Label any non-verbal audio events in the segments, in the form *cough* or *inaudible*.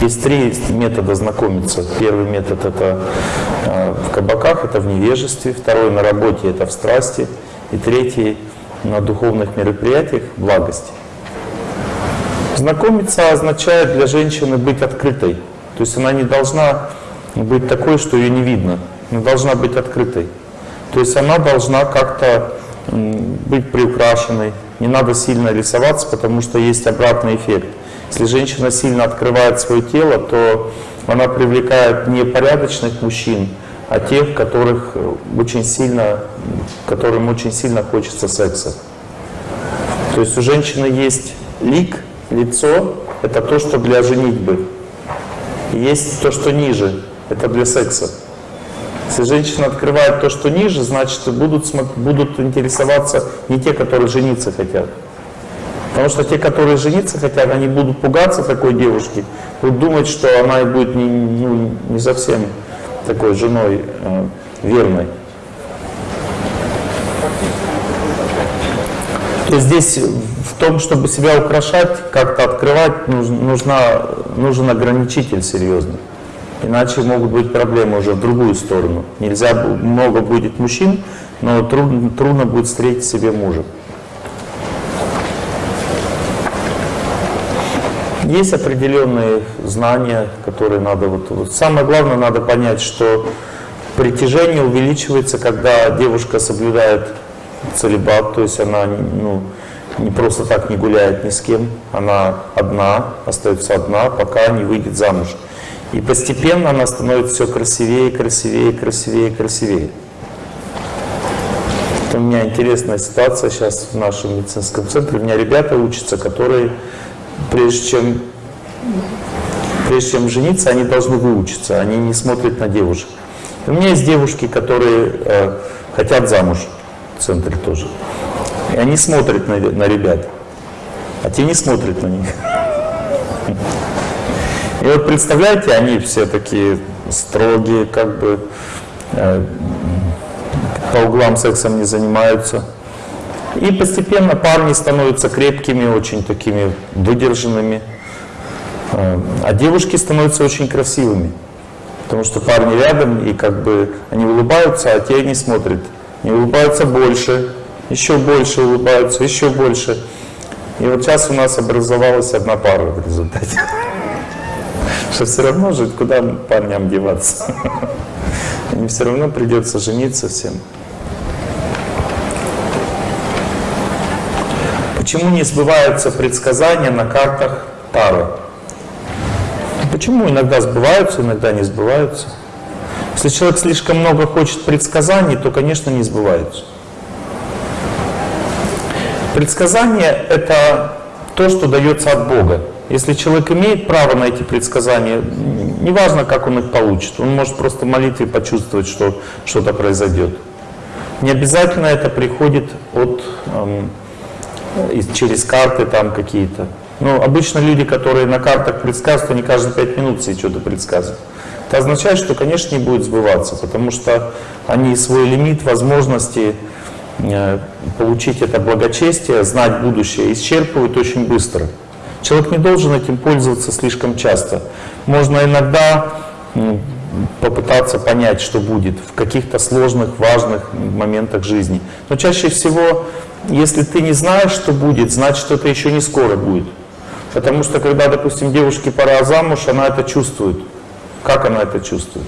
Есть три метода знакомиться. Первый метод это э, в кабаках, это в невежестве. Второй на работе, это в страсти. И третий на духовных мероприятиях, благости. Знакомиться означает для женщины быть открытой. То есть она не должна быть такой, что ее не видно. Она должна быть открытой. То есть она должна как-то быть приукрашенной. Не надо сильно рисоваться, потому что есть обратный эффект. Если женщина сильно открывает свое тело, то она привлекает не порядочных мужчин, а тех, которых очень сильно, которым очень сильно хочется секса. То есть у женщины есть лик, лицо, это то, что для женитьбы. есть то, что ниже, это для секса. Если женщина открывает то, что ниже, значит будут, будут интересоваться не те, которые жениться хотят. Потому что те, которые жениться хотят, они будут пугаться такой девушки, будут думать, что она будет не, ну, не совсем такой женой э, верной. То здесь в том, чтобы себя украшать, как-то открывать, нужна, нужен ограничитель серьезный. Иначе могут быть проблемы уже в другую сторону. Нельзя, много будет мужчин, но трудно, трудно будет встретить себе мужа. Есть определенные знания, которые надо... Вот, вот. Самое главное, надо понять, что притяжение увеличивается, когда девушка соблюдает целебат, то есть она ну, не просто так не гуляет ни с кем, она одна, остается одна, пока не выйдет замуж. И постепенно она становится все красивее, красивее, красивее, красивее. У меня интересная ситуация сейчас в нашем медицинском центре. У меня ребята учатся, которые прежде чем, прежде чем жениться, они должны выучиться, они не смотрят на девушек. у меня есть девушки, которые э, хотят замуж в центре тоже. И они смотрят на, на ребят, а те не смотрят на них. И вот представляете, они все такие строгие, как бы э, по углам сексом не занимаются. И постепенно парни становятся крепкими, очень такими выдержанными, э, а девушки становятся очень красивыми. Потому что парни рядом, и как бы они улыбаются, а те не смотрят. Они улыбаются больше, еще больше улыбаются, еще больше. И вот сейчас у нас образовалась одна пара в результате. *laughs* Что все равно жить, куда парням деваться? *laughs* Им все равно придется жениться всем. Почему не сбываются предсказания на картах Тары? Почему иногда сбываются, иногда не сбываются? Если человек слишком много хочет предсказаний, то, конечно, не сбываются. Предсказание – это то, что дается от Бога. Если человек имеет право на эти предсказания, неважно, как он их получит, он может просто в молитве почувствовать, что что-то произойдет. Не обязательно это приходит от эм, через карты там какие-то. Ну, обычно люди, которые на картах предсказывают, они каждые пять минут себе что-то предсказывают. Это означает, что, конечно, не будет сбываться, потому что они свой лимит возможности э, получить это благочестие, знать будущее, исчерпывают очень быстро. Человек не должен этим пользоваться слишком часто. Можно иногда попытаться понять, что будет в каких-то сложных, важных моментах жизни. Но чаще всего если ты не знаешь, что будет, значит, это еще не скоро будет. Потому что, когда, допустим, девушке пора замуж, она это чувствует. Как она это чувствует?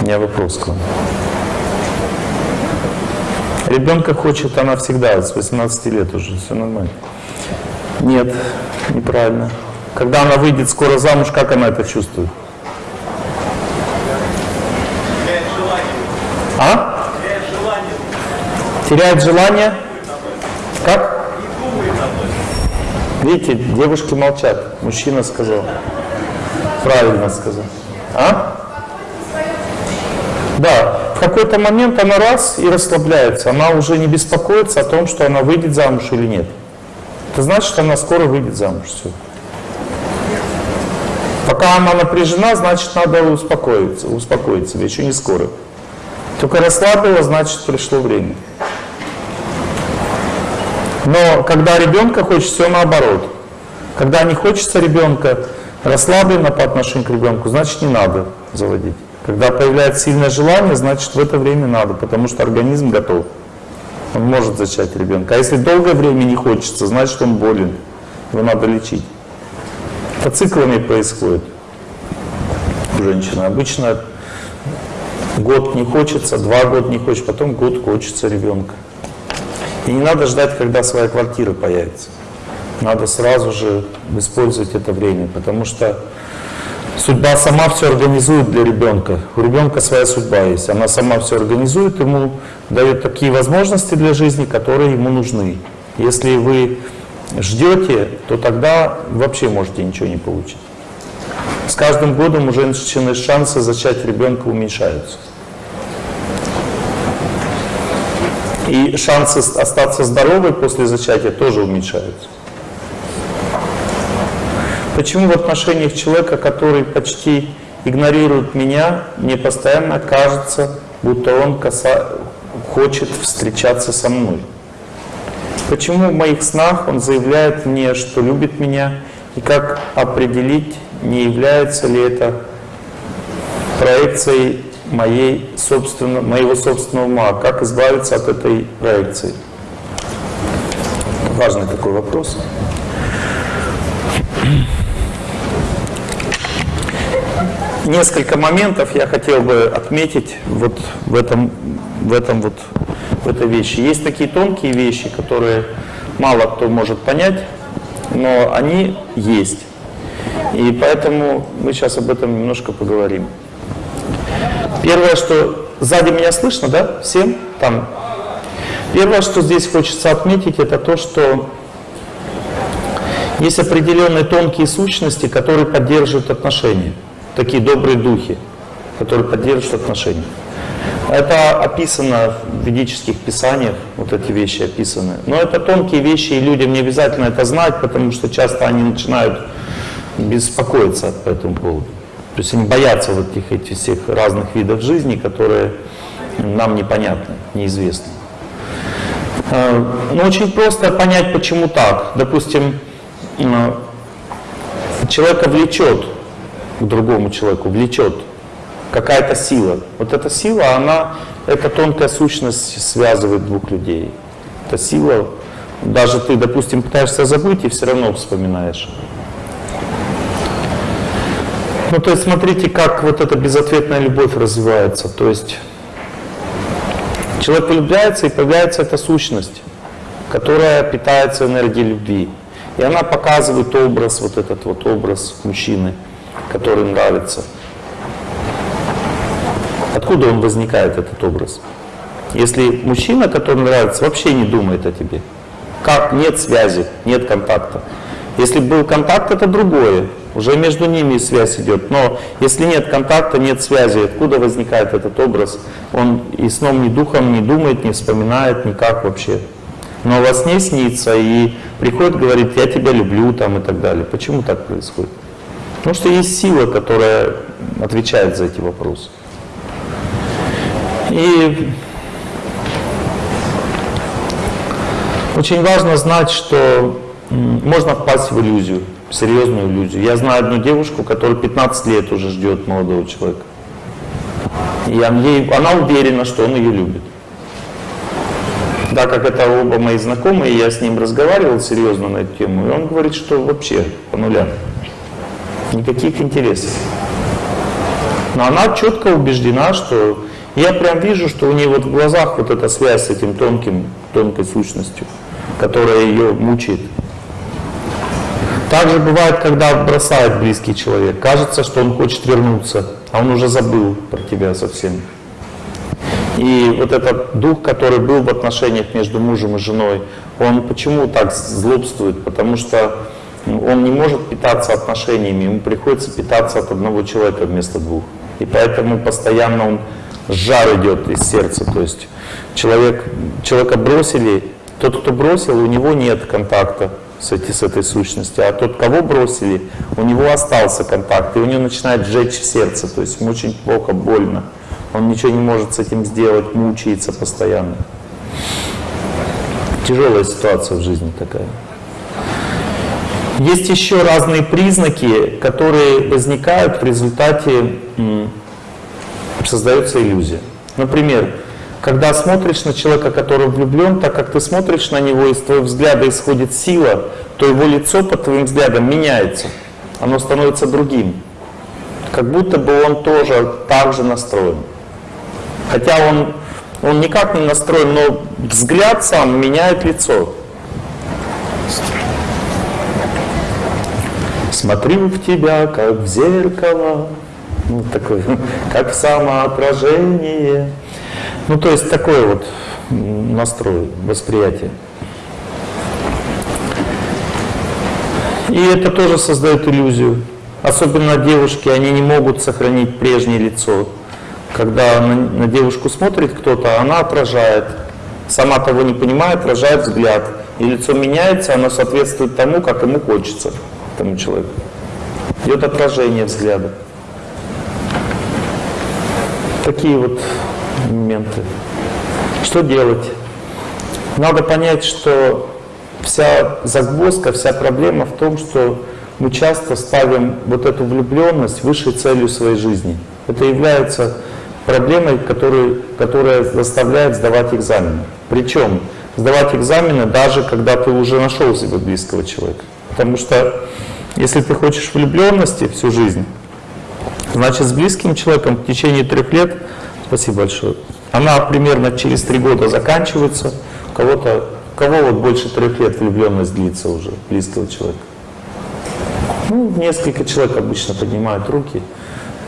У меня вопрос к вам. Ребенка хочет она всегда, с 18 лет уже, все нормально. Нет, неправильно. Когда она выйдет скоро замуж, как она это чувствует? А? Теряет желание? Как? Видите, девушки молчат. Мужчина сказал. Правильно сказал. А? Да, в какой-то момент она раз и расслабляется. Она уже не беспокоится о том, что она выйдет замуж или нет. Это значит, что она скоро выйдет замуж. Все. Пока она напряжена, значит, надо успокоиться, успокоить себя, еще не скоро. Только расслабила, значит, пришло время. Но когда ребенка хочется, все наоборот. Когда не хочется ребенка, расслаблена по отношению к ребенку, значит не надо заводить. Когда появляется сильное желание, значит в это время надо, потому что организм готов. Он может зачать ребенка. А если долгое время не хочется, значит он болен. Его надо лечить. Это циклами происходит у женщины. Обычно год не хочется, два года не хочется, потом год хочется ребенка. И не надо ждать, когда своя квартира появится. Надо сразу же использовать это время, потому что судьба сама все организует для ребенка. У ребенка своя судьба есть. Она сама все организует, ему дает такие возможности для жизни, которые ему нужны. Если вы ждете, то тогда вообще можете ничего не получить. С каждым годом у женщины шансы зачать ребенка уменьшаются. И шансы остаться здоровой после зачатия тоже уменьшаются. Почему в отношениях человека, который почти игнорирует меня, мне постоянно кажется, будто он каса... хочет встречаться со мной? Почему в моих снах он заявляет мне, что любит меня, и как определить, не является ли это проекцией моей собственно, моего собственного ума, как избавиться от этой проекции? Важный такой вопрос. Несколько моментов я хотел бы отметить вот в этом, в этом вот в этой вещи. Есть такие тонкие вещи, которые мало кто может понять, но они есть. И поэтому мы сейчас об этом немножко поговорим. Первое, что сзади меня слышно, да, всем там. Первое, что здесь хочется отметить, это то, что есть определенные тонкие сущности, которые поддерживают отношения. Такие добрые духи, которые поддерживают отношения. Это описано в ведических писаниях, вот эти вещи описаны. Но это тонкие вещи, и людям не обязательно это знать, потому что часто они начинают беспокоиться по этому поводу. То есть они боятся вот этих, этих всех разных видов жизни, которые нам непонятны, неизвестны. Э, но очень просто понять, почему так. Допустим, человека влечет к другому человеку, влечет какая-то сила. Вот эта сила, она, эта тонкая сущность связывает двух людей. Эта сила, даже ты, допустим, пытаешься забыть и все равно вспоминаешь. Ну, то есть смотрите, как вот эта безответная любовь развивается. То есть человек влюбляется и появляется эта сущность, которая питается энергией любви. И она показывает образ, вот этот вот образ мужчины, который нравится. Откуда он возникает, этот образ? Если мужчина, который нравится, вообще не думает о тебе. Как? Нет связи, нет контакта. Если был контакт, это другое. Уже между ними связь идет. Но если нет контакта, нет связи, откуда возникает этот образ? Он и сном, ни духом не думает, не вспоминает никак вообще. Но во сне снится и приходит, говорит, я тебя люблю там и так далее. Почему так происходит? Потому что есть сила, которая отвечает за эти вопросы. И очень важно знать, что можно впасть в иллюзию серьезную иллюзию. Я знаю одну девушку, которая 15 лет уже ждет молодого человека. И ей, она уверена, что он ее любит. Да, как это оба мои знакомые, я с ним разговаривал серьезно на эту тему, и он говорит, что вообще по нулям. Никаких интересов. Но она четко убеждена, что я прям вижу, что у нее вот в глазах вот эта связь с этим тонким, тонкой сущностью, которая ее мучает. Также бывает, когда бросает близкий человек. Кажется, что он хочет вернуться, а он уже забыл про тебя совсем. И вот этот дух, который был в отношениях между мужем и женой, он почему так злобствует? Потому что он не может питаться отношениями, ему приходится питаться от одного человека вместо двух. И поэтому постоянно он жар идет из сердца. То есть человек, человека бросили, тот, кто бросил, у него нет контакта с, эти, с этой сущностью, а тот, кого бросили, у него остался контакт, и у него начинает сжечь сердце, то есть ему очень плохо, больно. Он ничего не может с этим сделать, мучается постоянно. Тяжелая ситуация в жизни такая. Есть еще разные признаки, которые возникают в результате создается иллюзия. Например, когда смотришь на человека, который влюблен, так как ты смотришь на него, из твоего взгляда исходит сила, то его лицо под твоим взглядом меняется. Оно становится другим. Как будто бы он тоже так же настроен. Хотя он, он никак не настроен, но взгляд сам меняет лицо. Смотрю в тебя, как в зеркало, ну, такой, *laughs* как в самоотражение. Ну, то есть такой вот настрой, восприятие. И это тоже создает иллюзию. Особенно девушки, они не могут сохранить прежнее лицо. Когда на, на девушку смотрит кто-то, она отражает. Сама того не понимает, отражает взгляд. И лицо меняется, оно соответствует тому, как ему хочется, тому человеку. Идет отражение взгляда. Такие вот моменты. Что делать? Надо понять, что вся загвоздка, вся проблема в том, что мы часто ставим вот эту влюбленность высшей целью своей жизни. Это является проблемой, который, которая заставляет сдавать экзамены. Причем сдавать экзамены даже когда ты уже нашел себе близкого человека. Потому что если ты хочешь влюбленности всю жизнь, значит с близким человеком в течение трех лет, спасибо большое, она примерно через три года заканчивается, кого-то, кого вот больше трех лет влюбленность длится уже, близкого человека. Ну, несколько человек обычно поднимают руки,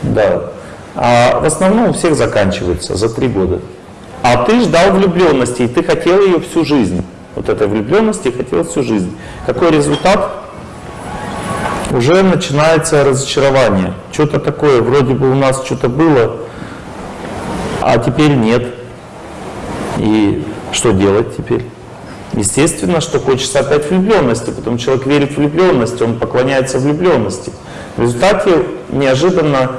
да. А в основном у всех заканчивается за три года. А ты ждал влюбленности, и ты хотел ее всю жизнь. Вот этой влюбленности хотел всю жизнь. Какой результат? Уже начинается разочарование. Что-то такое, вроде бы у нас что-то было, а теперь нет. И что делать теперь? Естественно, что хочется опять влюбленности, потом человек верит в влюбленность, он поклоняется влюбленности. В результате неожиданно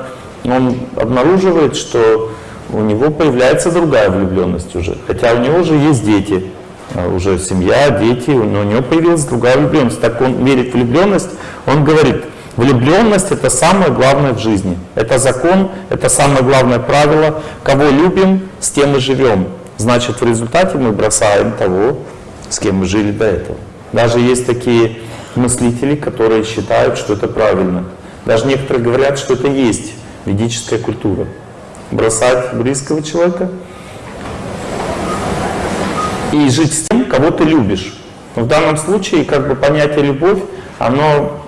он обнаруживает, что у него появляется другая влюбленность уже, хотя у него уже есть дети, а уже семья, дети, но у него появилась другая влюбленность. Так он верит в влюбленность, он говорит, влюбленность это самое главное в жизни. Это закон, это самое главное правило. Кого любим, с тем и живем. Значит, в результате мы бросаем того, с кем мы жили до этого. Даже есть такие мыслители, которые считают, что это правильно. Даже некоторые говорят, что это есть ведическая культура. Бросать близкого человека и жить с тем, кого ты любишь. В данном случае как бы понятие «любовь», оно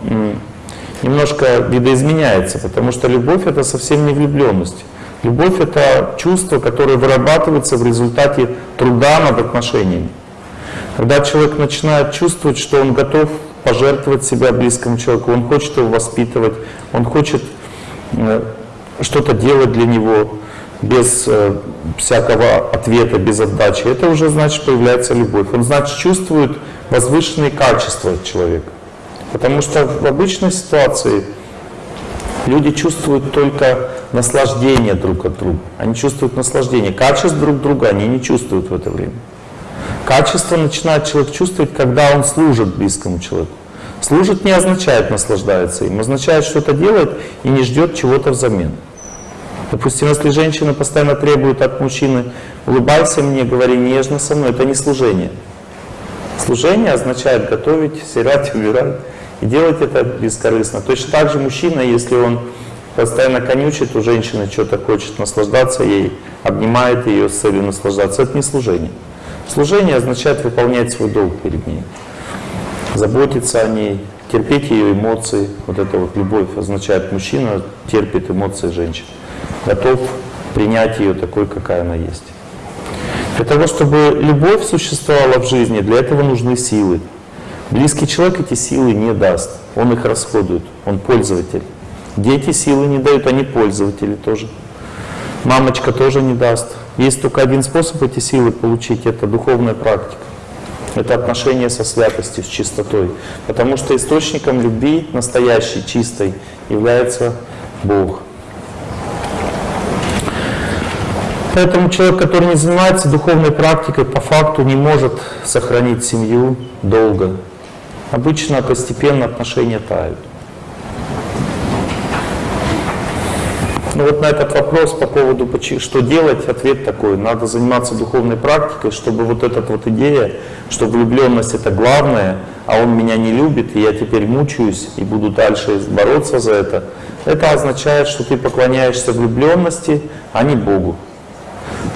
немножко видоизменяется, потому что любовь — это совсем не влюбленность. Любовь — это чувство, которое вырабатывается в результате труда над отношениями. Когда человек начинает чувствовать, что он готов пожертвовать себя близкому человеку, он хочет его воспитывать, он хочет э, что-то делать для него без э, всякого ответа, без отдачи, это уже значит появляется любовь. Он значит чувствует возвышенные качества человека. Потому что в обычной ситуации люди чувствуют только наслаждение друг от друга. Они чувствуют наслаждение. Качеств друг друга они не чувствуют в это время. Качество начинает человек чувствовать, когда он служит близкому человеку. Служит не означает наслаждается им, означает что-то делает и не ждет чего-то взамен. Допустим, если женщина постоянно требует от мужчины «улыбайся мне, говори нежно со мной», это не служение. Служение означает готовить, стирать, убирать и делать это бескорыстно. Точно так же мужчина, если он постоянно конючит у женщины, что-то хочет наслаждаться ей, обнимает ее с целью наслаждаться, это не служение. Служение означает выполнять свой долг перед ней, заботиться о ней, терпеть ее эмоции. Вот это вот любовь означает, мужчина терпит эмоции женщины, готов принять ее такой, какая она есть. Для того, чтобы любовь существовала в жизни, для этого нужны силы. Близкий человек эти силы не даст, он их расходует, он пользователь. Дети силы не дают, они пользователи тоже. Мамочка тоже не даст. Есть только один способ эти силы получить, это духовная практика. Это отношение со святостью, с чистотой. Потому что источником любви, настоящей, чистой, является Бог. Поэтому человек, который не занимается духовной практикой, по факту не может сохранить семью долго. Обычно постепенно отношения тают. Ну вот на этот вопрос по поводу, что делать, ответ такой. Надо заниматься духовной практикой, чтобы вот эта вот идея, что влюбленность это главное, а он меня не любит, и я теперь мучаюсь и буду дальше бороться за это, это означает, что ты поклоняешься влюбленности, а не Богу.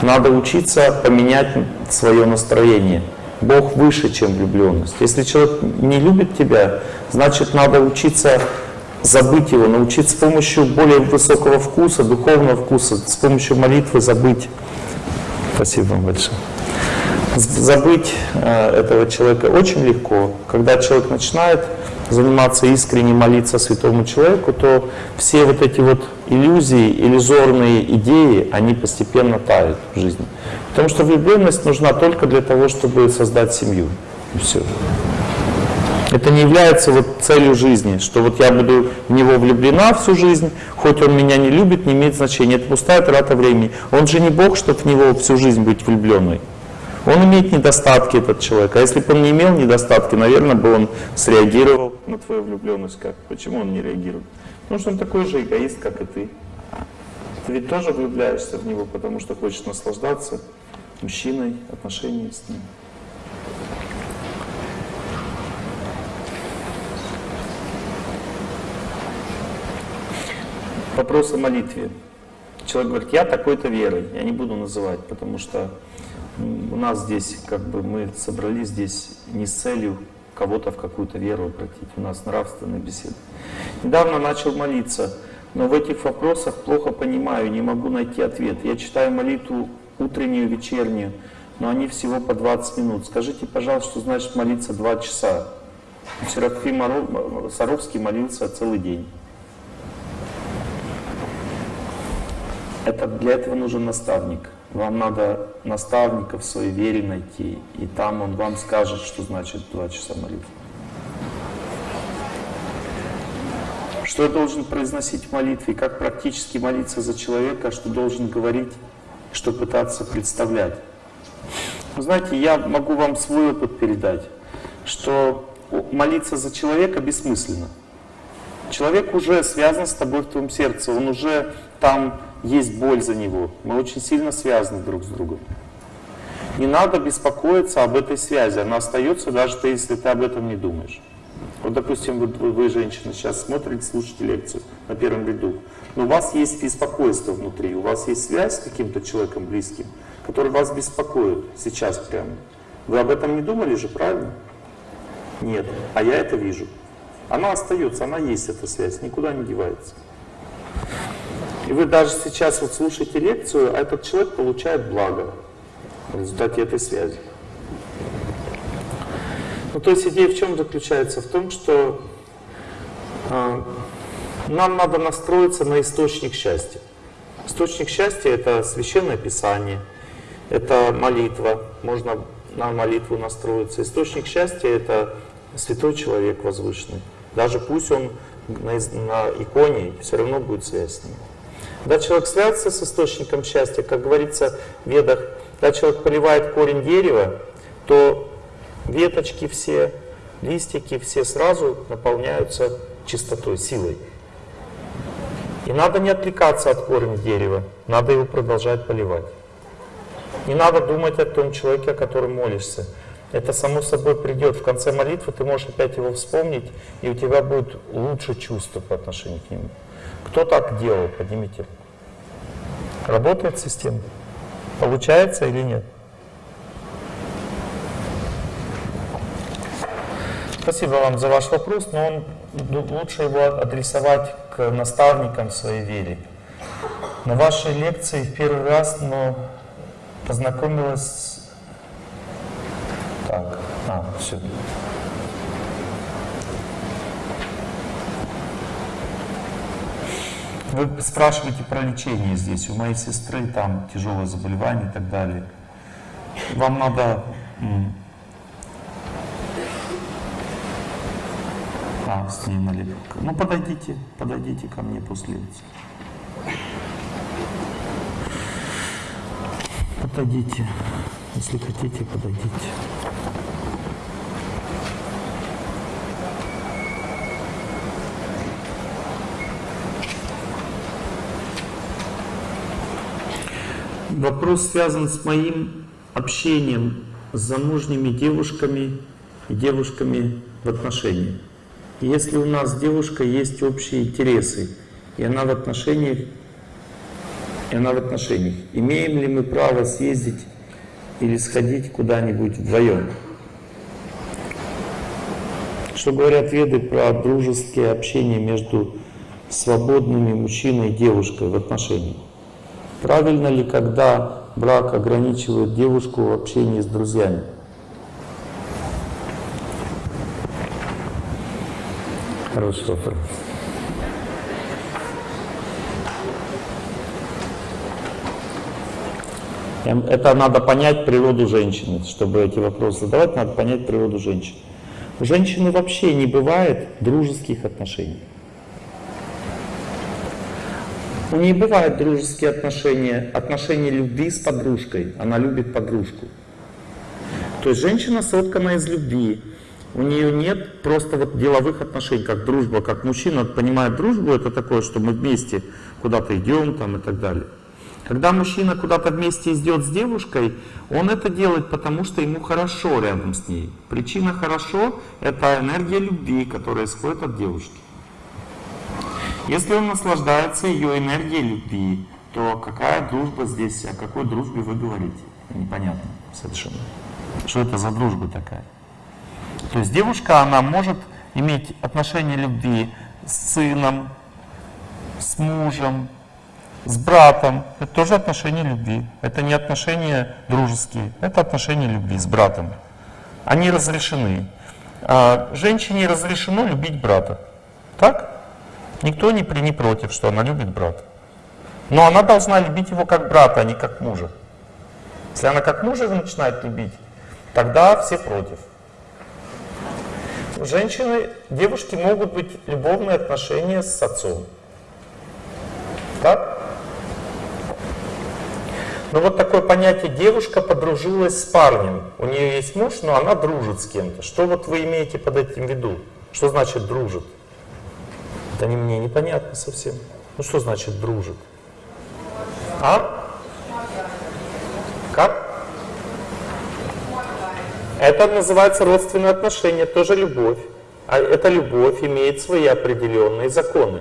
Надо учиться поменять свое настроение. Бог выше, чем влюбленность. Если человек не любит тебя, значит надо учиться забыть его, научиться с помощью более высокого вкуса, духовного вкуса, с помощью молитвы забыть. Спасибо вам большое. Забыть э, этого человека очень легко. Когда человек начинает заниматься искренне молиться святому человеку, то все вот эти вот иллюзии, иллюзорные идеи, они постепенно тают в жизни. Потому что влюбленность нужна только для того, чтобы создать семью. И все. Это не является вот целью жизни, что вот я буду в него влюблена всю жизнь, хоть он меня не любит, не имеет значения. Это пустая трата времени. Он же не Бог, чтобы в него всю жизнь быть влюбленной. Он имеет недостатки, этот человек. А если бы он не имел недостатки, наверное, бы он среагировал на твою влюбленность как? Почему он не реагирует? Потому что он такой же эгоист, как и ты. Ты ведь тоже влюбляешься в него, потому что хочешь наслаждаться мужчиной, отношениями с ним. Вопрос о молитве. Человек говорит, я такой-то верой, я не буду называть, потому что у нас здесь, как бы мы собрались здесь не с целью кого-то в какую-то веру обратить, у нас нравственная беседа. Недавно начал молиться, но в этих вопросах плохо понимаю, не могу найти ответ. Я читаю молитву утреннюю, вечернюю, но они всего по 20 минут. Скажите, пожалуйста, что значит молиться 2 часа? Серафим Саровский молился целый день. Это, для этого нужен наставник. Вам надо наставника в своей вере найти, и там он вам скажет, что значит два часа молитвы. Что я должен произносить в молитве, как практически молиться за человека, что должен говорить, что пытаться представлять. Вы знаете, я могу вам свой опыт передать, что молиться за человека бессмысленно. Человек уже связан с тобой в твоем сердце, он уже там есть боль за него. Мы очень сильно связаны друг с другом. Не надо беспокоиться об этой связи, она остается, даже если ты об этом не думаешь. Вот, допустим, вы, вы, женщина, сейчас смотрите, слушаете лекцию на первом ряду, но у вас есть беспокойство внутри, у вас есть связь с каким-то человеком близким, который вас беспокоит сейчас прямо. Вы об этом не думали же, правильно? Нет, а я это вижу. Она остается, она есть, эта связь, никуда не девается. И вы даже сейчас вот слушаете лекцию, а этот человек получает благо в результате этой связи. Ну, то есть идея в чем заключается? В том, что э, нам надо настроиться на источник счастья. Источник счастья — это Священное Писание, это молитва, можно на молитву настроиться. Источник счастья — это святой человек возвышенный. Даже пусть он на, на иконе, все равно будет связь с ним. Когда человек связывается с источником счастья, как говорится в ведах, когда человек поливает корень дерева, то веточки все, листики все сразу наполняются чистотой, силой. И надо не отвлекаться от корня дерева, надо его продолжать поливать. Не надо думать о том человеке, о котором молишься. Это само собой придет. В конце молитвы ты можешь опять его вспомнить, и у тебя будет лучше чувство по отношению к нему. Кто так делал? Поднимите. Работает система? Получается или нет? Спасибо вам за ваш вопрос, но он, лучше его адресовать к наставникам своей вере. На вашей лекции в первый раз но познакомилась... Так, а, все. Вы спрашиваете про лечение здесь. У моей сестры там тяжелое заболевание и так далее. Вам надо... А, с ней налепка. Ну, подойдите, подойдите ко мне после. Подойдите. Если хотите, подойдите. Вопрос связан с моим общением с замужними девушками и девушками в отношениях. Если у нас с девушкой есть общие интересы, и она в отношениях, и она в отношениях, имеем ли мы право съездить или сходить куда-нибудь вдвоем? Что говорят веды про дружеское общение между свободными мужчиной и девушкой в отношениях? Правильно ли, когда брак ограничивает девушку в общении с друзьями? Хороший вопрос. Это надо понять природу женщины. Чтобы эти вопросы задавать, надо понять природу женщины. У женщины вообще не бывает дружеских отношений. У нее бывают дружеские отношения, отношения любви с подружкой. Она любит подружку. То есть женщина соткана из любви. У нее нет просто вот деловых отношений, как дружба, как мужчина понимает дружбу, это такое, что мы вместе куда-то идем там и так далее. Когда мужчина куда-то вместе идет с девушкой, он это делает, потому что ему хорошо рядом с ней. Причина хорошо – это энергия любви, которая исходит от девушки. Если он наслаждается ее энергией любви, то какая дружба здесь, о какой дружбе вы говорите? Непонятно совершенно. Что это за дружба такая? То есть девушка, она может иметь отношения любви с сыном, с мужем, с братом. Это тоже отношения любви. Это не отношения дружеские, это отношения любви с братом. Они разрешены. А женщине разрешено любить брата. Так? Никто не, при, не против, что она любит брата. Но она должна любить его как брата, а не как мужа. Если она как мужа начинает любить, тогда все против. Женщины, девушки могут быть любовные отношения с отцом. Так? Но вот такое понятие девушка подружилась с парнем. У нее есть муж, но она дружит с кем-то. Что вот вы имеете под этим в виду? Что значит дружит? Это не мне непонятно совсем. Ну что значит дружит? А? Как? Это называется родственные отношения, тоже любовь. А эта любовь имеет свои определенные законы.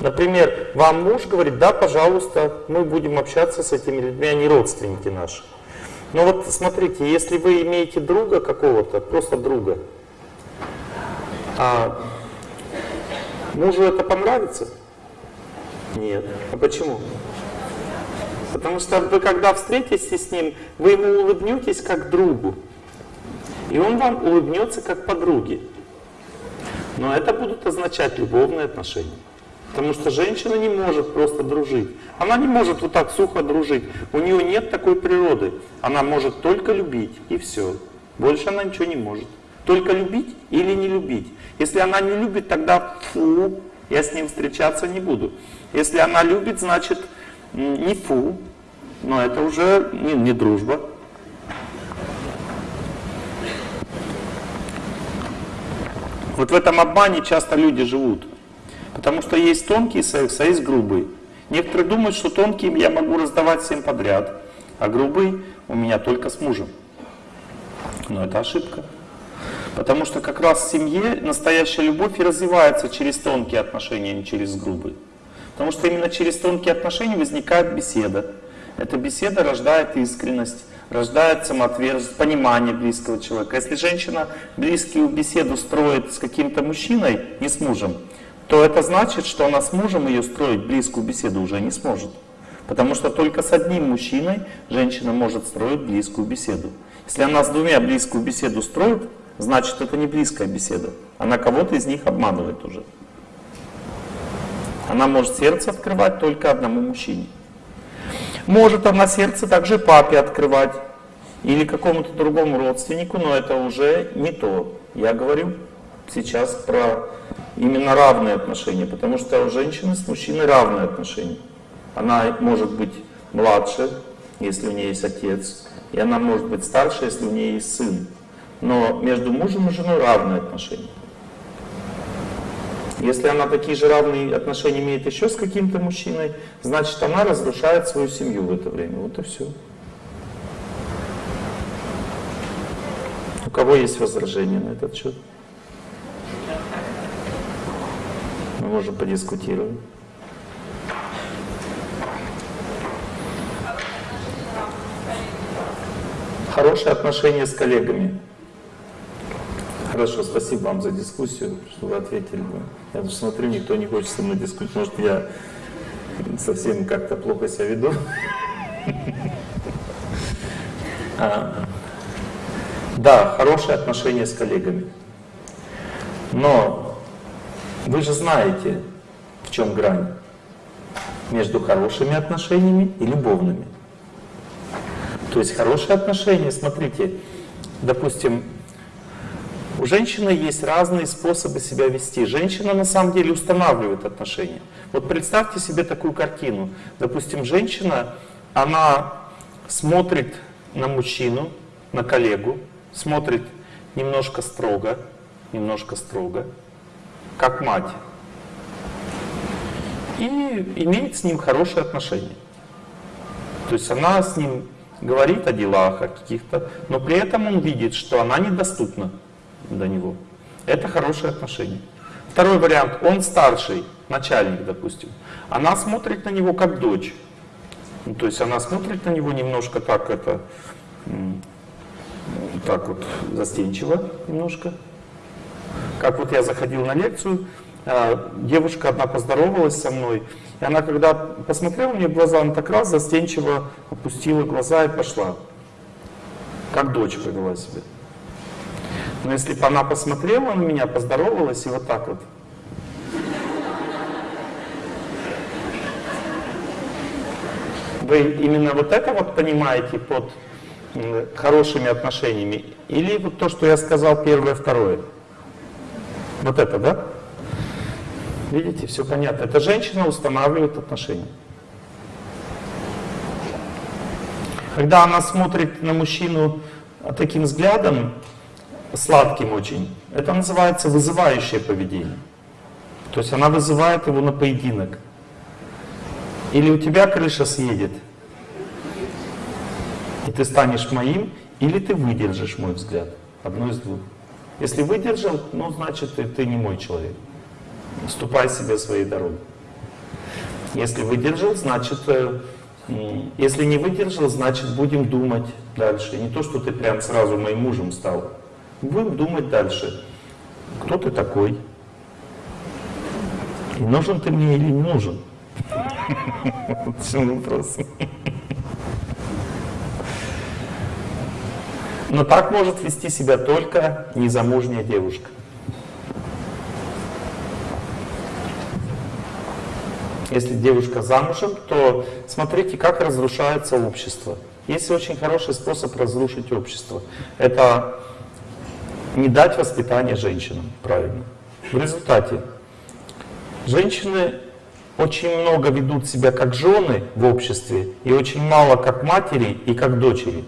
Например, вам муж говорит, да, пожалуйста, мы будем общаться с этими людьми, они родственники наши. Но вот смотрите, если вы имеете друга какого-то, просто друга, а мужу это понравится? Нет. А почему? Потому что вы когда встретитесь с ним, вы ему улыбнетесь как другу. И он вам улыбнется как подруге. Но это будут означать любовные отношения. Потому что женщина не может просто дружить. Она не может вот так сухо дружить. У нее нет такой природы. Она может только любить, и все. Больше она ничего не может. Только любить или не любить. Если она не любит, тогда фу, я с ним встречаться не буду. Если она любит, значит не фу, но это уже не, не дружба. Вот в этом обмане часто люди живут. Потому что есть тонкий секс, а есть грубый. Некоторые думают, что тонкий я могу раздавать всем подряд, а грубый у меня только с мужем. Но это ошибка. Потому что как раз в семье настоящая любовь и развивается через тонкие отношения, а не через грубые. Потому что именно через тонкие отношения возникает беседа. Эта беседа рождает искренность, рождает самоотверженность, понимание близкого человека. Если женщина близкую беседу строит с каким-то мужчиной, не с мужем, то это значит, что она с мужем ее строить близкую беседу уже не сможет. Потому что только с одним мужчиной женщина может строить близкую беседу. Если она с двумя близкую беседу строит, значит это не близкая беседа. Она кого-то из них обманывает уже. Она может сердце открывать только одному мужчине. Может она сердце также папе открывать или какому-то другому родственнику, но это уже не то. Я говорю сейчас про именно равные отношения, потому что у женщины с мужчиной равные отношения. Она может быть младше, если у нее есть отец, и она может быть старше, если у нее есть сын. Но между мужем и женой равные отношения. Если она такие же равные отношения имеет еще с каким-то мужчиной, значит она разрушает свою семью в это время. Вот и все. У кого есть возражения на этот счет? Мы можем подискутировать. Хорошие отношения с коллегами. Хорошо, спасибо вам за дискуссию, что вы ответили. Я смотрю, никто не хочет со мной дискутировать. Может, я совсем как-то плохо себя веду. А, да, хорошие отношения с коллегами. Но вы же знаете, в чем грань между хорошими отношениями и любовными. То есть хорошие отношения, смотрите, допустим, у женщины есть разные способы себя вести. Женщина на самом деле устанавливает отношения. Вот представьте себе такую картину. Допустим, женщина, она смотрит на мужчину, на коллегу, смотрит немножко строго, немножко строго, как мать. И имеет с ним хорошие отношения. То есть она с ним говорит о делах, о каких-то, но при этом он видит, что она недоступна до него. Это хорошие отношения. Второй вариант, он старший, начальник, допустим. Она смотрит на него как дочь. Ну, то есть она смотрит на него немножко так это, так вот застенчиво немножко. Как вот я заходил на лекцию, а, девушка одна поздоровалась со мной, и она, когда посмотрела мне в глаза, она так раз застенчиво опустила глаза и пошла. Как дочь повела себя. Но если бы она посмотрела на меня, поздоровалась и вот так вот. Вы именно вот это вот понимаете под хорошими отношениями? Или вот то, что я сказал первое, второе? Вот это, да? Видите, все понятно. Это женщина устанавливает отношения. Когда она смотрит на мужчину таким взглядом, сладким очень, это называется вызывающее поведение. То есть она вызывает его на поединок. Или у тебя крыша съедет, и ты станешь моим, или ты выдержишь мой взгляд. Одно из двух. Если выдержал, ну значит ты, ты не мой человек ступай себе своей дорогой. Если выдержал, значит, э, если не выдержал, значит будем думать дальше. Не то, что ты прям сразу моим мужем стал. Будем думать дальше. Кто ты такой? И нужен ты мне или не нужен? В чем вопрос? Но так может вести себя только незамужняя девушка. Если девушка замужем, то смотрите, как разрушается общество. Есть очень хороший способ разрушить общество. Это не дать воспитание женщинам, правильно. В результате женщины очень много ведут себя как жены в обществе и очень мало как матери и как дочери.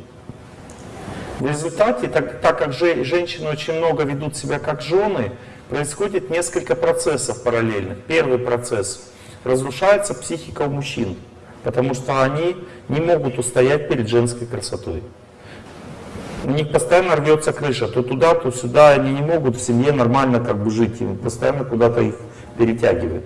В результате, так, так как же, женщины очень много ведут себя как жены, происходит несколько процессов параллельных. Первый процесс разрушается психика у мужчин, потому что они не могут устоять перед женской красотой. У них постоянно рвется крыша, то туда, то сюда, они не могут в семье нормально как бы жить, им постоянно куда-то их перетягивает.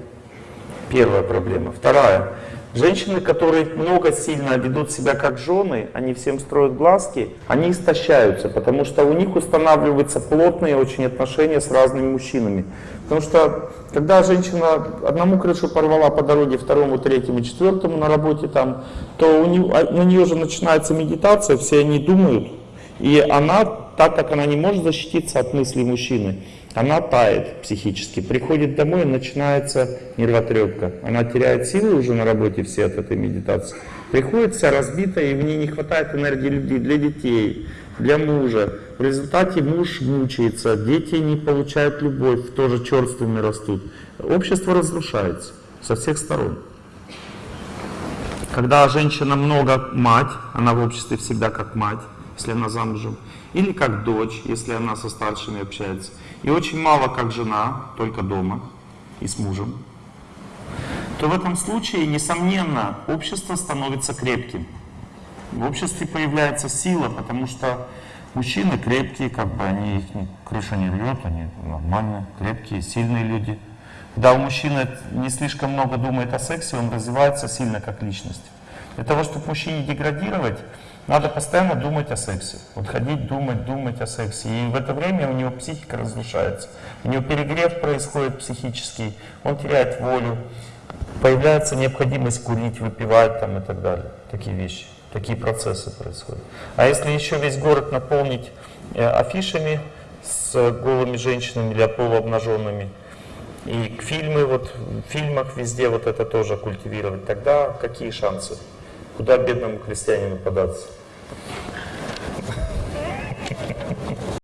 Первая проблема. Вторая. Женщины, которые много сильно ведут себя как жены, они всем строят глазки, они истощаются, потому что у них устанавливаются плотные очень отношения с разными мужчинами. Потому что когда женщина одному крышу порвала по дороге, второму, третьему, четвертому на работе там, то у нее, а, на нее же начинается медитация, все они думают, и она, так как она не может защититься от мыслей мужчины, она тает психически, приходит домой, и начинается нервотрепка. Она теряет силы уже на работе все от этой медитации. Приходит вся разбитая, и в ней не хватает энергии для детей, для мужа. В результате муж мучается, дети не получают любовь, тоже черствыми растут. Общество разрушается со всех сторон. Когда женщина много мать, она в обществе всегда как мать, если она замужем, или как дочь, если она со старшими общается. И очень мало как жена, только дома. и с мужем, то в этом случае, несомненно, общество становится крепким. В обществе появляется сила, потому что мужчины крепкие, как бы они, их крыша не рвет, они нормальные, крепкие, сильные люди. Когда у мужчины не слишком много думает о сексе, он развивается сильно как личность. Для того, чтобы мужчине деградировать, надо постоянно думать о сексе. Вот ходить, думать, думать о сексе. И в это время у него психика разрушается. У него перегрев происходит психический, он теряет волю. Появляется необходимость курить, выпивать там и так далее. Такие вещи, такие процессы происходят. А если еще весь город наполнить э, афишами с голыми женщинами или полуобнаженными, и фильмы, вот в фильмах везде вот это тоже культивировать, тогда какие шансы? Куда бедному крестьянину податься?